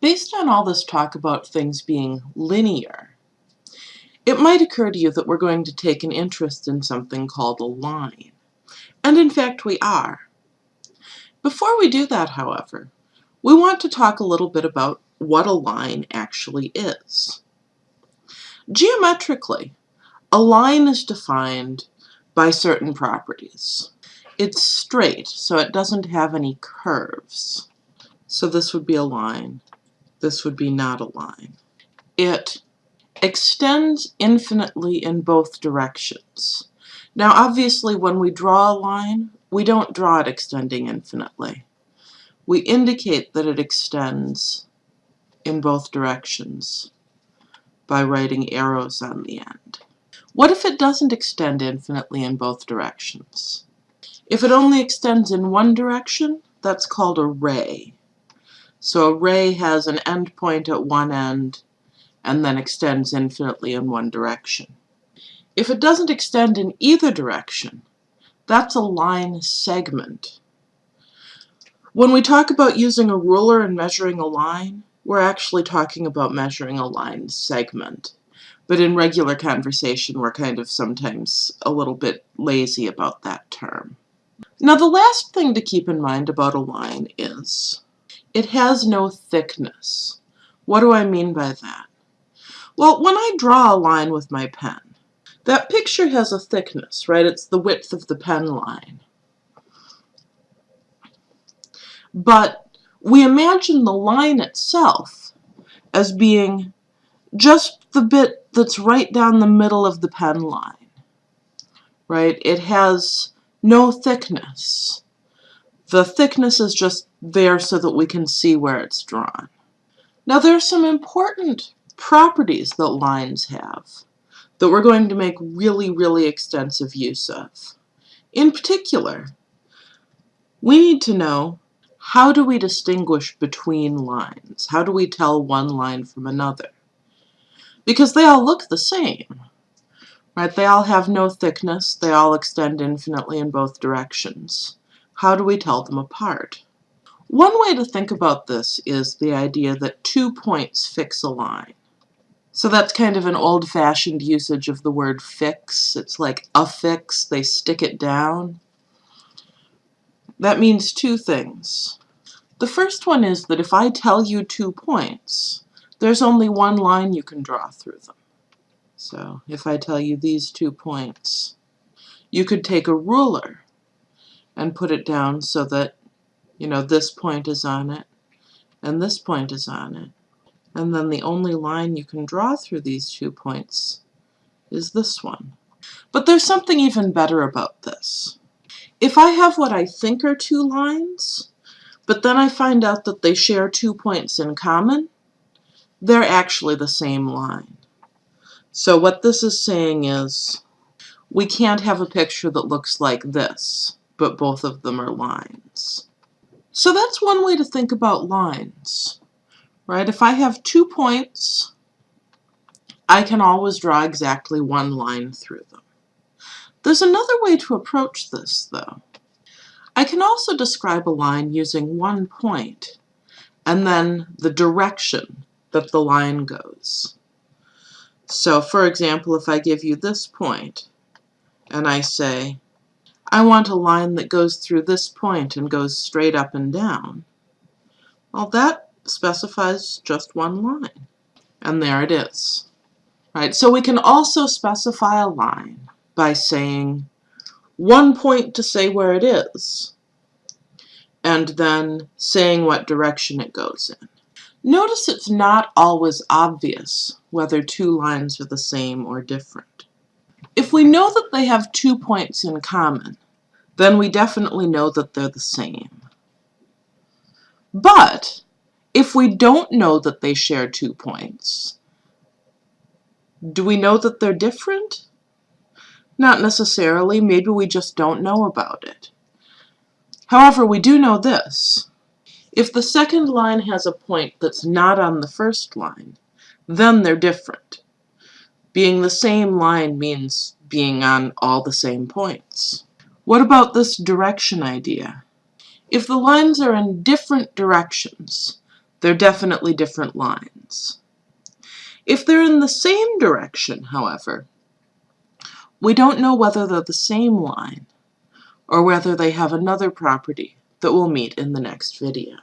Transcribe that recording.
Based on all this talk about things being linear, it might occur to you that we're going to take an interest in something called a line. And in fact we are. Before we do that, however, we want to talk a little bit about what a line actually is. Geometrically, a line is defined by certain properties. It's straight, so it doesn't have any curves. So this would be a line this would be not a line. It extends infinitely in both directions. Now obviously when we draw a line, we don't draw it extending infinitely. We indicate that it extends in both directions by writing arrows on the end. What if it doesn't extend infinitely in both directions? If it only extends in one direction, that's called a ray. So a ray has an endpoint at one end and then extends infinitely in one direction. If it doesn't extend in either direction, that's a line segment. When we talk about using a ruler and measuring a line, we're actually talking about measuring a line segment. But in regular conversation, we're kind of sometimes a little bit lazy about that term. Now the last thing to keep in mind about a line is it has no thickness. What do I mean by that? Well, when I draw a line with my pen, that picture has a thickness, right? It's the width of the pen line. But we imagine the line itself as being just the bit that's right down the middle of the pen line, right? It has no thickness. The thickness is just there so that we can see where it's drawn. Now there are some important properties that lines have that we're going to make really, really extensive use of. In particular, we need to know how do we distinguish between lines? How do we tell one line from another? Because they all look the same, right? They all have no thickness. They all extend infinitely in both directions. How do we tell them apart? One way to think about this is the idea that two points fix a line. So that's kind of an old-fashioned usage of the word fix. It's like affix, they stick it down. That means two things. The first one is that if I tell you two points, there's only one line you can draw through them. So if I tell you these two points, you could take a ruler and put it down so that, you know, this point is on it and this point is on it. And then the only line you can draw through these two points is this one. But there's something even better about this. If I have what I think are two lines, but then I find out that they share two points in common, they're actually the same line. So what this is saying is, we can't have a picture that looks like this but both of them are lines. So that's one way to think about lines, right? If I have two points, I can always draw exactly one line through them. There's another way to approach this, though. I can also describe a line using one point and then the direction that the line goes. So, for example, if I give you this point and I say, I want a line that goes through this point and goes straight up and down. Well, that specifies just one line. And there it is. Right, so we can also specify a line by saying one point to say where it is, and then saying what direction it goes in. Notice it's not always obvious whether two lines are the same or different. If we know that they have two points in common, then we definitely know that they're the same. But if we don't know that they share two points, do we know that they're different? Not necessarily. Maybe we just don't know about it. However, we do know this. If the second line has a point that's not on the first line, then they're different. Being the same line means being on all the same points. What about this direction idea? If the lines are in different directions, They're definitely different lines. If they're in the same direction, however, we don't know whether they're the same line or whether they have another property that we'll meet in the next video.